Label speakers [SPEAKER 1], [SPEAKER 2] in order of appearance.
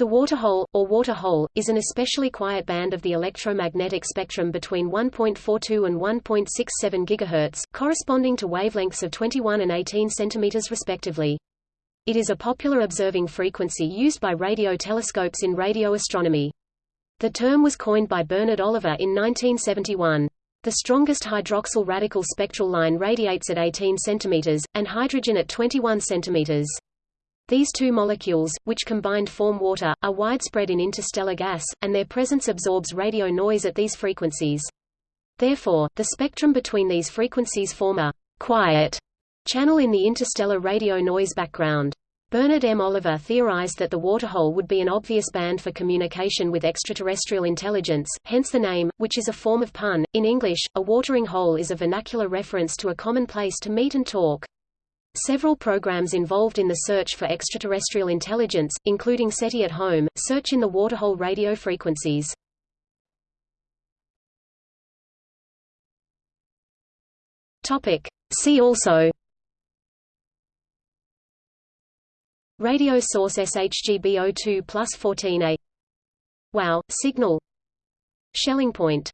[SPEAKER 1] The waterhole, or water hole, is an especially quiet band of the electromagnetic spectrum between 1.42 and 1.67 GHz, corresponding to wavelengths of 21 and 18 cm respectively. It is a popular observing frequency used by radio telescopes in radio astronomy. The term was coined by Bernard Oliver in 1971. The strongest hydroxyl radical spectral line radiates at 18 cm, and hydrogen at 21 cm. These two molecules, which combined form water, are widespread in interstellar gas, and their presence absorbs radio noise at these frequencies. Therefore, the spectrum between these frequencies form a quiet channel in the interstellar radio noise background. Bernard M. Oliver theorized that the waterhole would be an obvious band for communication with extraterrestrial intelligence, hence the name, which is a form of pun. In English, a watering hole is a vernacular reference to a common place to meet and talk. Several programs involved in the search for extraterrestrial intelligence, including SETI at Home, search in the waterhole radio frequencies. Topic. See also Radio source SHGB02 plus 14A WOW, signal Schelling point